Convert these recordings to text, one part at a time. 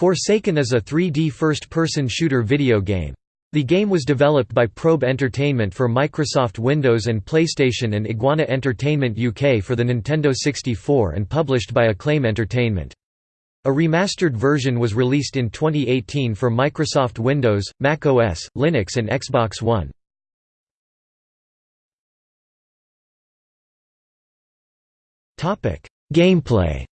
Forsaken is a 3D first-person shooter video game. The game was developed by Probe Entertainment for Microsoft Windows and PlayStation and Iguana Entertainment UK for the Nintendo 64 and published by Acclaim Entertainment. A remastered version was released in 2018 for Microsoft Windows, Mac OS, Linux and Xbox One. Gameplay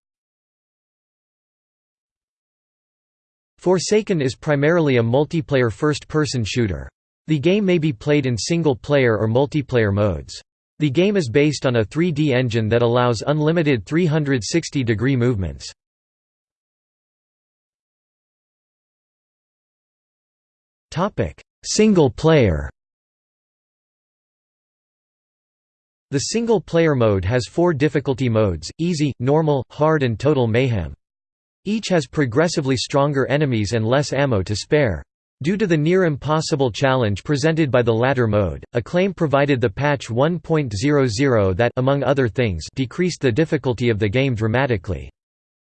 Forsaken is primarily a multiplayer first-person shooter. The game may be played in single-player or multiplayer modes. The game is based on a 3D engine that allows unlimited 360-degree movements. Single-player The single-player mode has four difficulty modes, easy, normal, hard and total mayhem. Each has progressively stronger enemies and less ammo to spare. Due to the near-impossible challenge presented by the latter mode, Acclaim provided the patch 1.00 that among other things decreased the difficulty of the game dramatically.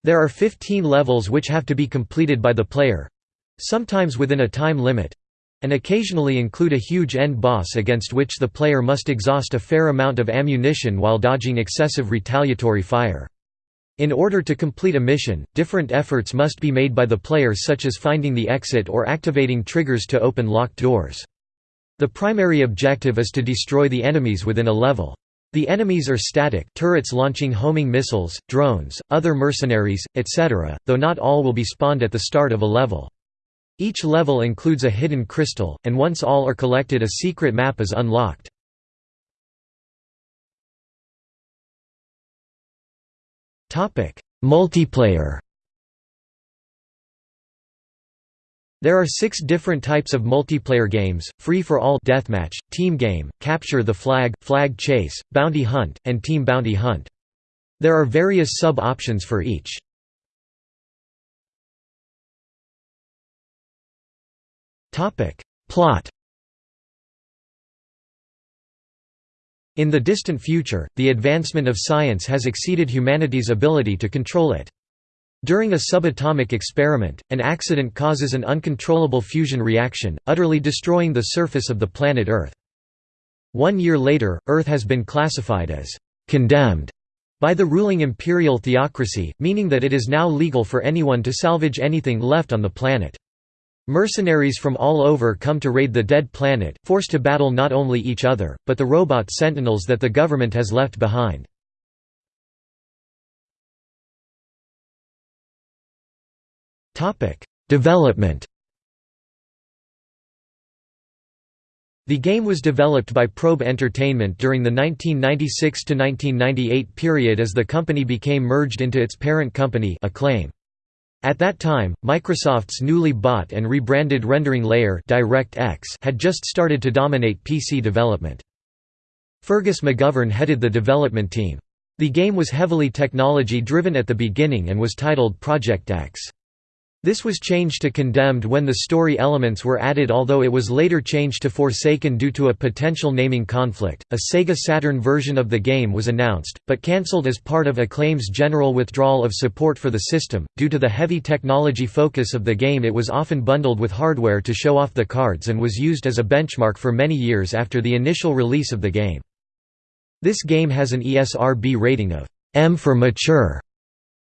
There are 15 levels which have to be completed by the player—sometimes within a time limit—and occasionally include a huge end boss against which the player must exhaust a fair amount of ammunition while dodging excessive retaliatory fire. In order to complete a mission, different efforts must be made by the player such as finding the exit or activating triggers to open locked doors. The primary objective is to destroy the enemies within a level. The enemies are static turrets launching homing missiles, drones, other mercenaries, etc., though not all will be spawned at the start of a level. Each level includes a hidden crystal, and once all are collected a secret map is unlocked. Multiplayer There are six different types of multiplayer games, free-for-all deathmatch, team game, capture the flag, flag chase, bounty hunt, and team bounty hunt. There are various sub-options for each. Plot In the distant future, the advancement of science has exceeded humanity's ability to control it. During a subatomic experiment, an accident causes an uncontrollable fusion reaction, utterly destroying the surface of the planet Earth. One year later, Earth has been classified as «condemned» by the ruling imperial theocracy, meaning that it is now legal for anyone to salvage anything left on the planet. Mercenaries from all over come to raid the dead planet, forced to battle not only each other, but the robot sentinels that the government has left behind. Development The game was developed by Probe Entertainment during the 1996–1998 period as the company became merged into its parent company Acclaim. At that time, Microsoft's newly bought and rebranded rendering layer DirectX had just started to dominate PC development. Fergus McGovern headed the development team. The game was heavily technology-driven at the beginning and was titled Project X. This was changed to Condemned when the story elements were added although it was later changed to Forsaken due to a potential naming conflict. A Sega Saturn version of the game was announced, but cancelled as part of Acclaim's general withdrawal of support for the system. Due to the heavy technology focus of the game it was often bundled with hardware to show off the cards and was used as a benchmark for many years after the initial release of the game. This game has an ESRB rating of M for mature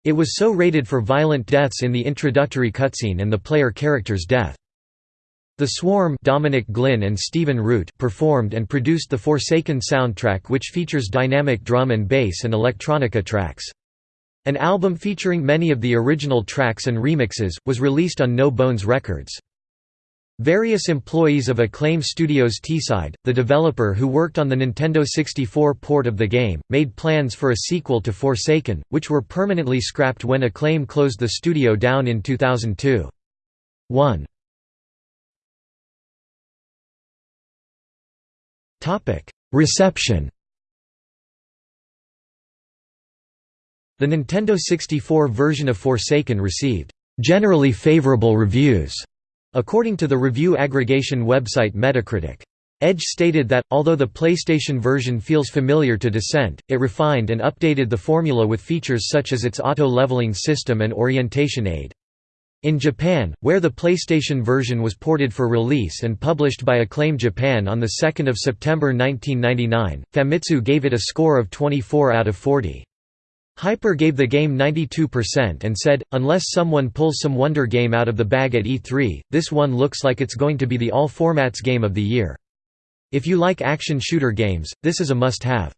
it was so rated for violent deaths in the introductory cutscene and the player character's death. The Swarm Dominic Glynn and Stephen Root performed and produced the Forsaken soundtrack which features dynamic drum and bass and electronica tracks. An album featuring many of the original tracks and remixes, was released on No Bones Records. Various employees of Acclaim Studios Teesside, the developer who worked on the Nintendo 64 port of the game, made plans for a sequel to Forsaken, which were permanently scrapped when Acclaim closed the studio down in 2002. 1. Reception The Nintendo 64 version of Forsaken received generally favorable reviews According to the review aggregation website Metacritic. Edge stated that, although the PlayStation version feels familiar to Descent, it refined and updated the formula with features such as its auto-leveling system and orientation aid. In Japan, where the PlayStation version was ported for release and published by Acclaim Japan on 2 September 1999, Famitsu gave it a score of 24 out of 40. Hyper gave the game 92% and said, unless someone pulls some wonder game out of the bag at E3, this one looks like it's going to be the all-formats game of the year. If you like action shooter games, this is a must-have.